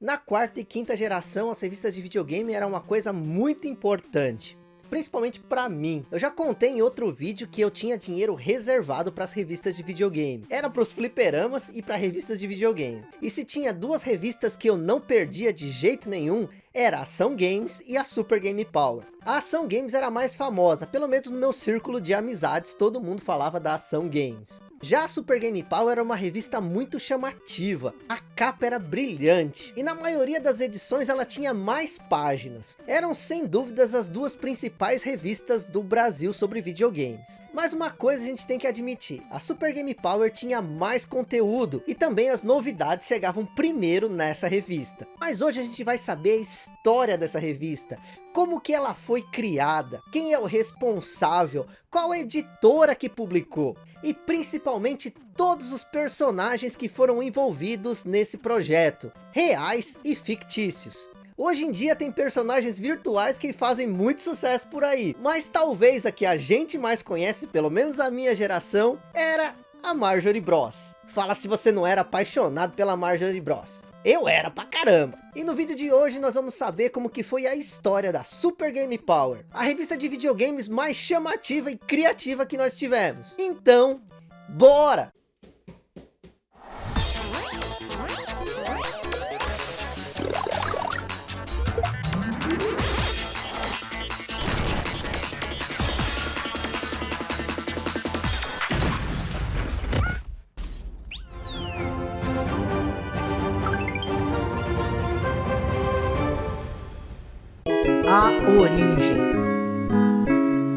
Na quarta e quinta geração, as revistas de videogame eram uma coisa muito importante. Principalmente para mim. Eu já contei em outro vídeo que eu tinha dinheiro reservado para as revistas de videogame. Era para os fliperamas e para revistas de videogame. E se tinha duas revistas que eu não perdia de jeito nenhum, era a Ação Games e a Super Game Power. A Ação Games era a mais famosa, pelo menos no meu círculo de amizades, todo mundo falava da Ação Games. Já a Super Game Power era uma revista muito chamativa, a capa era brilhante, e na maioria das edições ela tinha mais páginas. Eram sem dúvidas as duas principais revistas do Brasil sobre videogames. Mas uma coisa a gente tem que admitir, a Super Game Power tinha mais conteúdo, e também as novidades chegavam primeiro nessa revista. Mas hoje a gente vai saber a história dessa revista, como que ela foi criada, quem é o responsável, qual editora que publicou e principalmente todos os personagens que foram envolvidos nesse projeto, reais e fictícios. Hoje em dia tem personagens virtuais que fazem muito sucesso por aí, mas talvez a que a gente mais conhece, pelo menos a minha geração, era a Marjorie Bros. Fala se você não era apaixonado pela Marjorie Bros. Eu era pra caramba. E no vídeo de hoje nós vamos saber como que foi a história da Super Game Power, a revista de videogames mais chamativa e criativa que nós tivemos. Então, bora! Origem.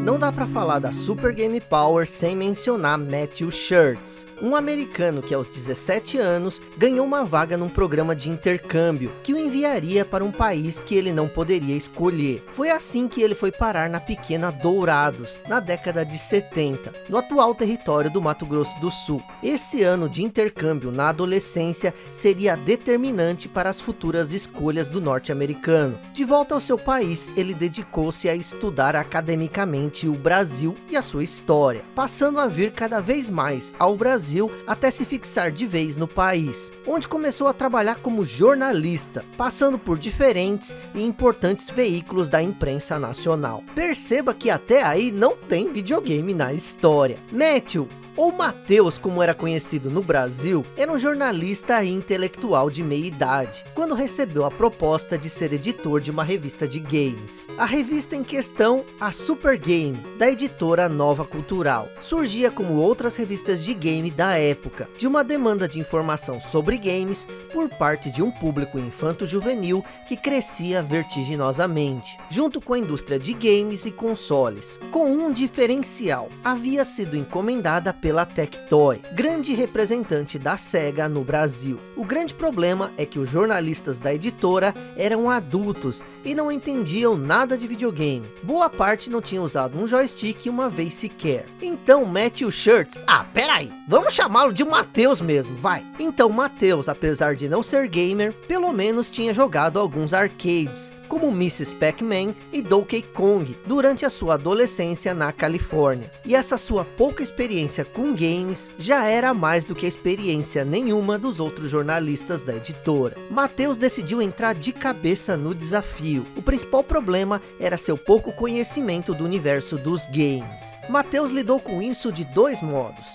Não dá para falar da Super Game Power sem mencionar Matthew Shirts, um americano que aos 17 anos ganhou uma vaga num programa de intercâmbio que o enviaria para um país que ele não poderia escolher. Foi assim que ele foi parar na pequena Dourados, na década de 70, no atual território do Mato Grosso do Sul. Esse ano de intercâmbio na adolescência seria determinante para as futuras escolhas do norte-americano. De volta ao seu país, ele dedicou-se a estudar academicamente o Brasil e a sua história, passando a vir cada vez mais ao Brasil Brasil até se fixar de vez no país, onde começou a trabalhar como jornalista, passando por diferentes e importantes veículos da imprensa nacional. Perceba que até aí não tem videogame na história. Matthew ou Mateus, como era conhecido no Brasil, era um jornalista e intelectual de meia idade, quando recebeu a proposta de ser editor de uma revista de games. A revista em questão, a Super Game, da editora Nova Cultural, surgia como outras revistas de game da época, de uma demanda de informação sobre games por parte de um público infanto-juvenil que crescia vertiginosamente, junto com a indústria de games e consoles, com um diferencial, havia sido encomendada pela Tectoy, grande representante da SEGA no Brasil. O grande problema é que os jornalistas da editora eram adultos e não entendiam nada de videogame. Boa parte não tinha usado um joystick uma vez sequer. Então Matthew Shirts, ah peraí, vamos chamá-lo de Matheus mesmo, vai. Então Matheus, apesar de não ser gamer, pelo menos tinha jogado alguns arcades, como Mrs. Pac-Man e Donkey Kong durante a sua adolescência na Califórnia. E essa sua pouca experiência com games já era mais do que experiência nenhuma dos outros jornalistas da editora. Matheus decidiu entrar de cabeça no desafio. O principal problema era seu pouco conhecimento do universo dos games. Matheus lidou com isso de dois modos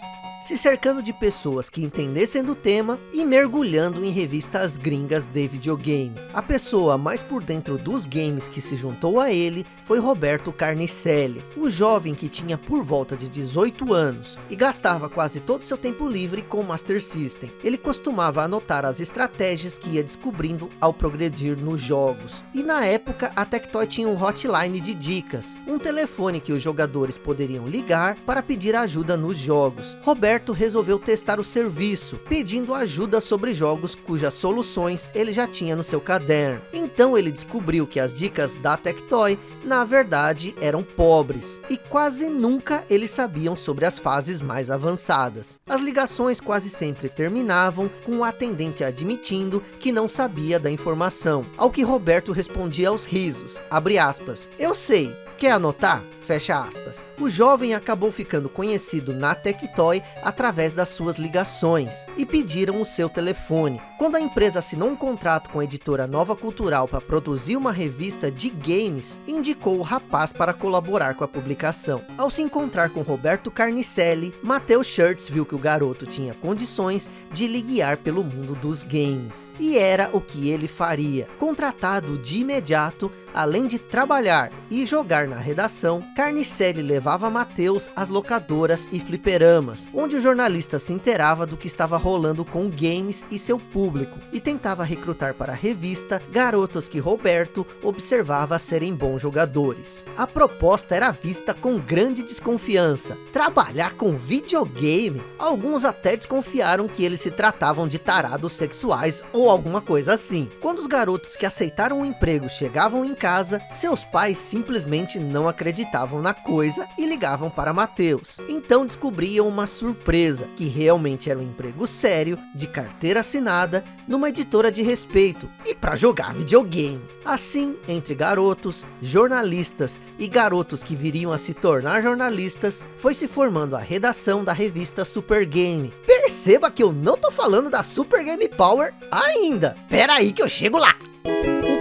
se cercando de pessoas que entendessem do tema e mergulhando em revistas gringas de videogame. A pessoa mais por dentro dos games que se juntou a ele foi Roberto Carnicelli, o jovem que tinha por volta de 18 anos e gastava quase todo seu tempo livre com Master System. Ele costumava anotar as estratégias que ia descobrindo ao progredir nos jogos. E na época a Tectoy tinha um hotline de dicas, um telefone que os jogadores poderiam ligar para pedir ajuda nos jogos. Roberto Roberto resolveu testar o serviço, pedindo ajuda sobre jogos cujas soluções ele já tinha no seu caderno. Então ele descobriu que as dicas da Tectoy, na verdade, eram pobres, e quase nunca eles sabiam sobre as fases mais avançadas. As ligações quase sempre terminavam com o atendente admitindo que não sabia da informação, ao que Roberto respondia aos risos, aspas, eu sei, quer anotar? Fecha aspas. O jovem acabou ficando conhecido na Tectoy através das suas ligações e pediram o seu telefone. Quando a empresa assinou um contrato com a editora Nova Cultural para produzir uma revista de games, indicou o rapaz para colaborar com a publicação. Ao se encontrar com Roberto Carnicelli, Matheus Shirts viu que o garoto tinha condições de lhe guiar pelo mundo dos games. E era o que ele faria. Contratado de imediato, além de trabalhar e jogar na redação, Carnicelli levava Matheus às locadoras e fliperamas, onde o jornalista se inteirava do que estava rolando com games e seu público, e tentava recrutar para a revista garotos que Roberto observava serem bons jogadores. A proposta era vista com grande desconfiança. Trabalhar com videogame? Alguns até desconfiaram que eles se tratavam de tarados sexuais ou alguma coisa assim. Quando os garotos que aceitaram o emprego chegavam em casa, seus pais simplesmente não acreditavam na coisa e ligavam para Mateus. Então descobriam uma surpresa, que realmente era um emprego sério, de carteira assinada, numa editora de respeito e para jogar videogame. Assim, entre garotos, jornalistas e garotos que viriam a se tornar jornalistas, foi se formando a redação da revista Super Game. Perceba que eu não tô falando da Super Game Power ainda. Pera aí que eu chego lá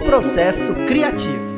processo criativo.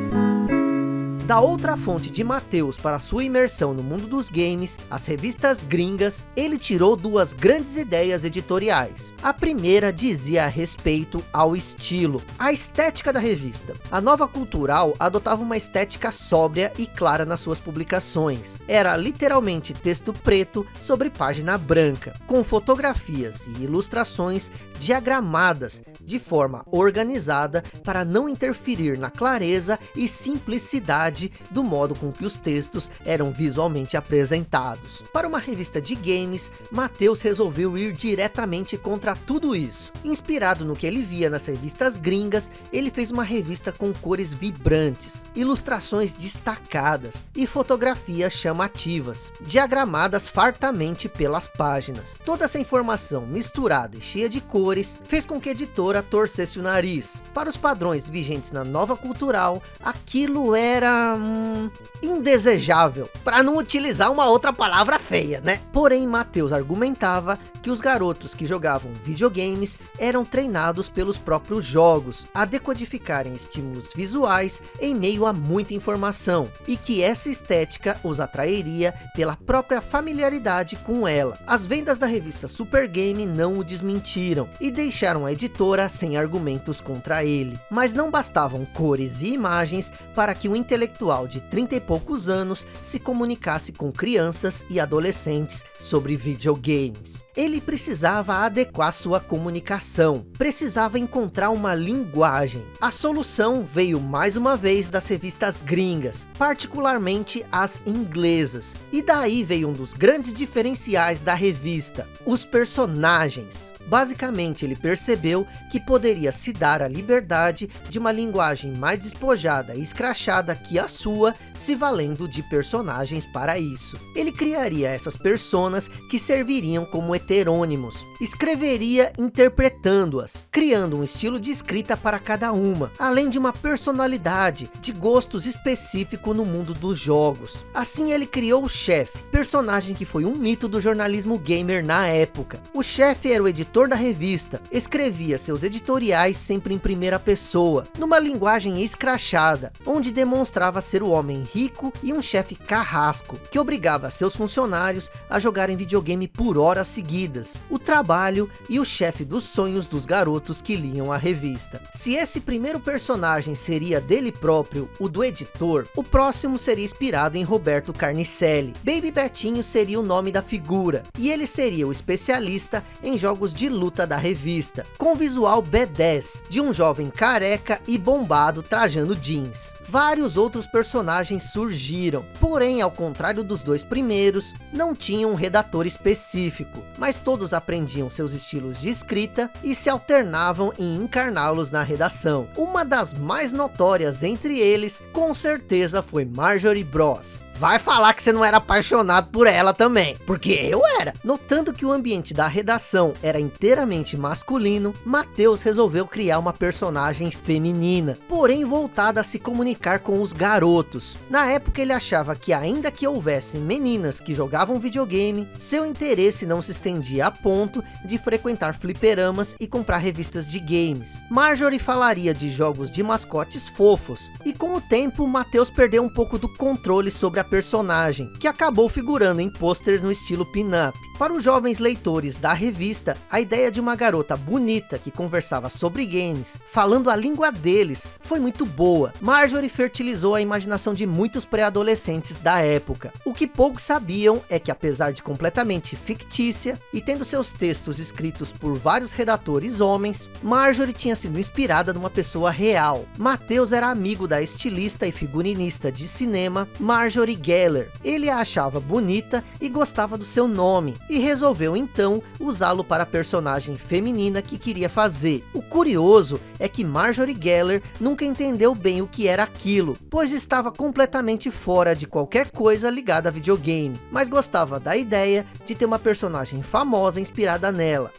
Da outra fonte de Mateus para sua imersão no mundo dos games, as revistas gringas, ele tirou duas grandes ideias editoriais. A primeira dizia a respeito ao estilo, a estética da revista. A nova cultural adotava uma estética sóbria e clara nas suas publicações. Era literalmente texto preto sobre página branca, com fotografias e ilustrações diagramadas de forma organizada para não interferir na clareza e simplicidade do modo com que os textos eram visualmente apresentados. Para uma revista de games, Mateus resolveu ir diretamente contra tudo isso. Inspirado no que ele via nas revistas gringas, ele fez uma revista com cores vibrantes, ilustrações destacadas e fotografias chamativas, diagramadas fartamente pelas páginas. Toda essa informação misturada e cheia de cores, fez com que a editora torcesse o nariz. Para os padrões vigentes na nova cultural, aquilo era hum, indesejável, para não utilizar uma outra palavra feia, né? Porém, Mateus argumentava que os garotos que jogavam videogames eram treinados pelos próprios jogos a decodificarem estímulos visuais em meio a muita informação e que essa estética os atrairia pela própria familiaridade com ela. As vendas da revista Super Game não o desmentiram e deixaram a editora sem argumentos contra ele. Mas não bastavam cores e imagens para que o intelectual de 30 e poucos anos se comunicasse com crianças e adolescentes sobre videogames. Ele precisava adequar sua comunicação, precisava encontrar uma linguagem. A solução veio mais uma vez das revistas gringas, particularmente as inglesas. E daí veio um dos grandes diferenciais da revista, os personagens. Basicamente, ele percebeu que poderia se dar a liberdade de uma linguagem mais despojada e escrachada que a sua, se valendo de personagens para isso. Ele criaria essas personas que serviriam como heterônimos. Escreveria interpretando-as, criando um estilo de escrita para cada uma, além de uma personalidade, de gostos específico no mundo dos jogos. Assim ele criou o chefe, personagem que foi um mito do jornalismo gamer na época. O chefe era o editor editor da revista, escrevia seus editoriais sempre em primeira pessoa, numa linguagem escrachada, onde demonstrava ser o homem rico e um chefe carrasco, que obrigava seus funcionários a jogarem videogame por horas seguidas, o trabalho e o chefe dos sonhos dos garotos que liam a revista. Se esse primeiro personagem seria dele próprio, o do editor, o próximo seria inspirado em Roberto Carnicelli. Baby Betinho seria o nome da figura, e ele seria o especialista em jogos de de luta da revista, com visual B10, de um jovem careca e bombado trajando jeans. Vários outros personagens surgiram, porém ao contrário dos dois primeiros, não tinham um redator específico, mas todos aprendiam seus estilos de escrita e se alternavam em encarná-los na redação. Uma das mais notórias entre eles, com certeza foi Marjorie Bros. Vai falar que você não era apaixonado por ela também, porque eu era. Notando que o ambiente da redação era inteiramente masculino, Matheus resolveu criar uma personagem feminina, porém voltada a se comunicar com os garotos. Na época ele achava que ainda que houvessem meninas que jogavam videogame, seu interesse não se estendia a ponto de frequentar fliperamas e comprar revistas de games. Marjorie falaria de jogos de mascotes fofos, e com o tempo Matheus perdeu um pouco do controle sobre a personagem, que acabou figurando em posters no estilo pin-up. Para os jovens leitores da revista, a ideia de uma garota bonita que conversava sobre games, falando a língua deles, foi muito boa. Marjorie fertilizou a imaginação de muitos pré-adolescentes da época. O que poucos sabiam é que apesar de completamente fictícia, e tendo seus textos escritos por vários redatores homens, Marjorie tinha sido inspirada numa pessoa real. Mateus era amigo da estilista e figurinista de cinema Marjorie Geller. Ele a achava bonita e gostava do seu nome, e resolveu então usá-lo para a personagem feminina que queria fazer. O curioso é que Marjorie Geller nunca entendeu bem o que era aquilo, pois estava completamente fora de qualquer coisa ligada a videogame, mas gostava da ideia de ter uma personagem famosa inspirada nela.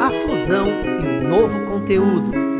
A fusão e o novo conteúdo.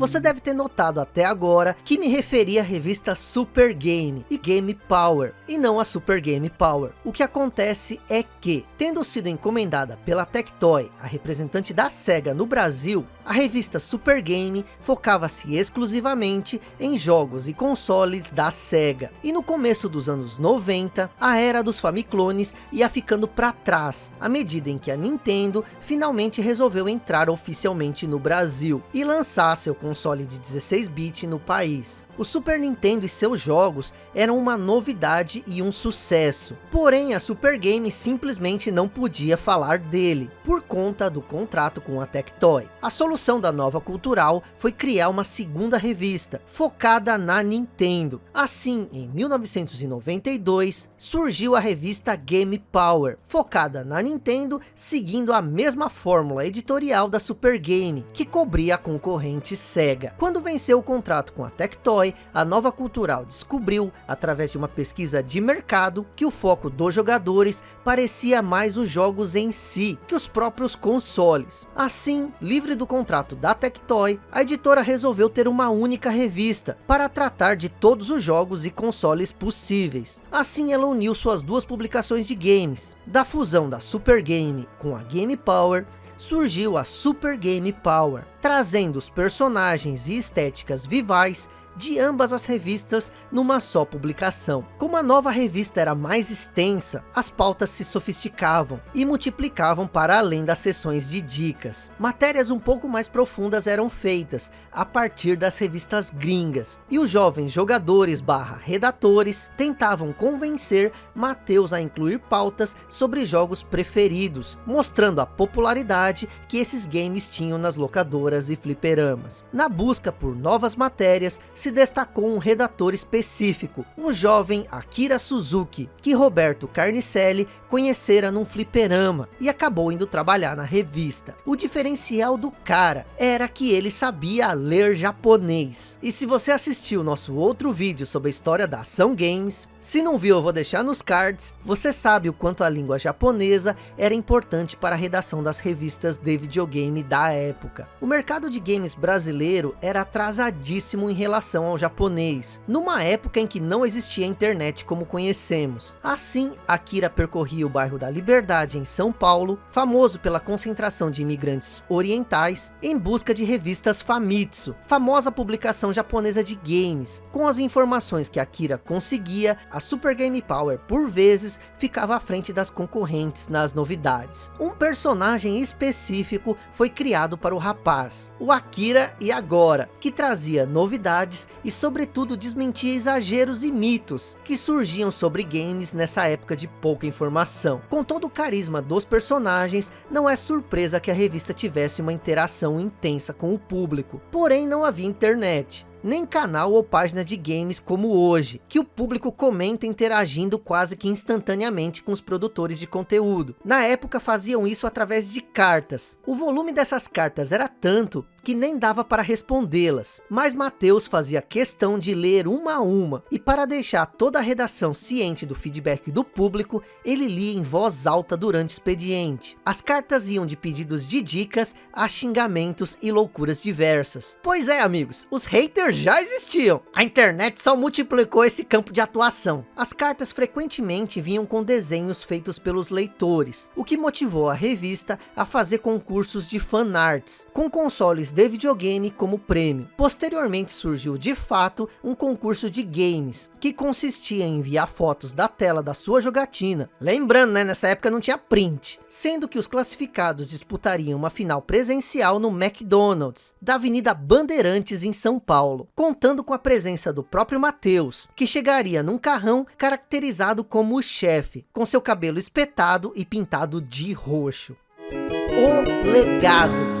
Você deve ter notado até agora que me referi à revista Super Game e Game Power, e não a Super Game Power. O que acontece é que, tendo sido encomendada pela Tectoy, a representante da SEGA no Brasil, a revista Super Game focava-se exclusivamente em jogos e consoles da SEGA. E no começo dos anos 90, a era dos Famiclones ia ficando para trás, à medida em que a Nintendo finalmente resolveu entrar oficialmente no Brasil e lançar seu console de 16-bit no país. O Super Nintendo e seus jogos eram uma novidade e um sucesso. Porém, a Super Game simplesmente não podia falar dele, por conta do contrato com a Tectoy. A solução da nova cultural foi criar uma segunda revista, focada na Nintendo. Assim, em 1992, surgiu a revista Game Power, focada na Nintendo, seguindo a mesma fórmula editorial da Super Game, que cobria a concorrente Sega. Quando venceu o contrato com a Tectoy, a Nova Cultural descobriu, através de uma pesquisa de mercado, que o foco dos jogadores parecia mais os jogos em si, que os próprios consoles. Assim, livre do contrato da Tectoy, a editora resolveu ter uma única revista, para tratar de todos os jogos e consoles possíveis. Assim ela uniu suas duas publicações de games, da fusão da Super Game com a Game Power, surgiu a Super Game Power, trazendo os personagens e estéticas vivais de ambas as revistas numa só publicação. Como a nova revista era mais extensa, as pautas se sofisticavam e multiplicavam para além das sessões de dicas. Matérias um pouco mais profundas eram feitas a partir das revistas gringas, e os jovens jogadores barra redatores tentavam convencer Mateus a incluir pautas sobre jogos preferidos, mostrando a popularidade que esses games tinham nas locadoras e fliperamas. Na busca por novas matérias, se se destacou um redator específico, o jovem Akira Suzuki, que Roberto Carnicelli conhecera num fliperama e acabou indo trabalhar na revista. O diferencial do cara era que ele sabia ler japonês. E se você assistiu nosso outro vídeo sobre a história da Ação Games, se não viu, eu vou deixar nos cards. Você sabe o quanto a língua japonesa era importante para a redação das revistas de videogame da época. O mercado de games brasileiro era atrasadíssimo em relação ao japonês, numa época em que não existia internet como conhecemos. Assim, Akira percorria o bairro da Liberdade em São Paulo, famoso pela concentração de imigrantes orientais, em busca de revistas Famitsu, famosa publicação japonesa de games. Com as informações que Akira conseguia, a Super Game Power, por vezes, ficava à frente das concorrentes nas novidades. Um personagem específico foi criado para o rapaz, o Akira e Agora, que trazia novidades e sobretudo desmentia exageros e mitos que surgiam sobre games nessa época de pouca informação. Com todo o carisma dos personagens, não é surpresa que a revista tivesse uma interação intensa com o público, porém não havia internet nem canal ou página de games como hoje, que o público comenta interagindo quase que instantaneamente com os produtores de conteúdo. Na época faziam isso através de cartas. O volume dessas cartas era tanto que nem dava para respondê-las, mas Mateus fazia questão de ler uma a uma, e para deixar toda a redação ciente do feedback do público, ele lia em voz alta durante o expediente. As cartas iam de pedidos de dicas a xingamentos e loucuras diversas. Pois é amigos, os haters já existiam, a internet só multiplicou esse campo de atuação. As cartas frequentemente vinham com desenhos feitos pelos leitores, o que motivou a revista a fazer concursos de fanarts, com consoles de videogame como prêmio. Posteriormente surgiu de fato um concurso de games, que consistia em enviar fotos da tela da sua jogatina. Lembrando, né, nessa época não tinha print. Sendo que os classificados disputariam uma final presencial no McDonald's, da Avenida Bandeirantes em São Paulo, contando com a presença do próprio Matheus, que chegaria num carrão caracterizado como o chefe, com seu cabelo espetado e pintado de roxo. O legado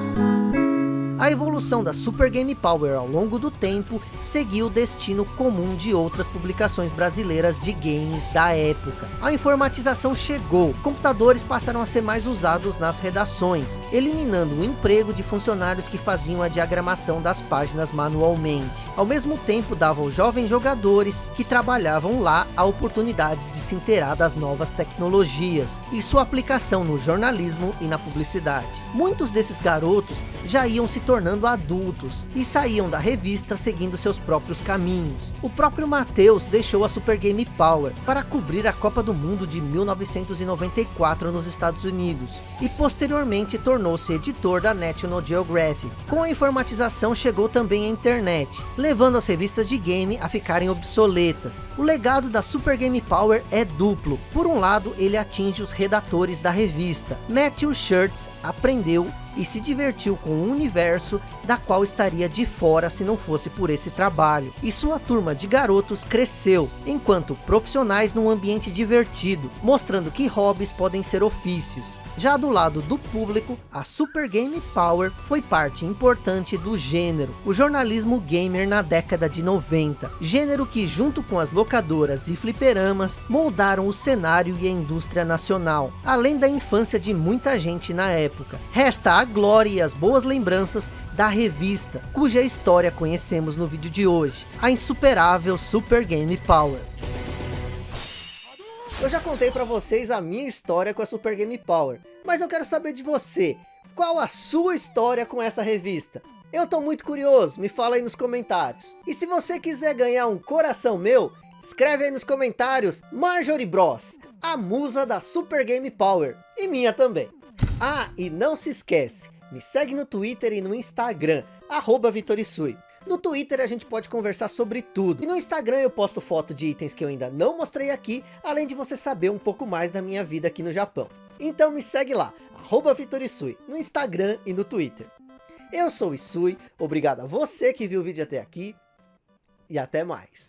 a evolução da Super Game Power ao longo do tempo seguiu o destino comum de outras publicações brasileiras de games da época. A informatização chegou, computadores passaram a ser mais usados nas redações, eliminando o emprego de funcionários que faziam a diagramação das páginas manualmente. Ao mesmo tempo davam aos jovens jogadores que trabalhavam lá a oportunidade de se inteirar das novas tecnologias e sua aplicação no jornalismo e na publicidade. Muitos desses garotos já iam se tornando adultos e saíam da revista seguindo seus próprios caminhos. O próprio Matheus deixou a Super Game Power para cobrir a Copa do Mundo de 1994 nos Estados Unidos e posteriormente tornou-se editor da National Geographic. Com a informatização chegou também a internet, levando as revistas de game a ficarem obsoletas. O legado da Super Game Power é duplo. Por um lado, ele atinge os redatores da revista. Matthew Shirts aprendeu e se divertiu com um universo da qual estaria de fora se não fosse por esse trabalho. E sua turma de garotos cresceu, enquanto profissionais num ambiente divertido, mostrando que hobbies podem ser ofícios. Já do lado do público, a Super Game Power foi parte importante do gênero, o jornalismo gamer na década de 90. Gênero que junto com as locadoras e fliperamas, moldaram o cenário e a indústria nacional, além da infância de muita gente na época. Resta a glória e as boas lembranças da revista, cuja história conhecemos no vídeo de hoje, a insuperável Super Game Power. Eu já contei para vocês a minha história com a Super Game Power, mas eu quero saber de você, qual a sua história com essa revista? Eu tô muito curioso, me fala aí nos comentários. E se você quiser ganhar um coração meu, escreve aí nos comentários Marjorie Bros, a musa da Super Game Power, e minha também. Ah, e não se esquece, me segue no Twitter e no Instagram, arroba Vitorisui. No Twitter a gente pode conversar sobre tudo. E no Instagram eu posto foto de itens que eu ainda não mostrei aqui, além de você saber um pouco mais da minha vida aqui no Japão. Então me segue lá, arroba Vitorisui, no Instagram e no Twitter. Eu sou o Isui, obrigado a você que viu o vídeo até aqui, e até mais.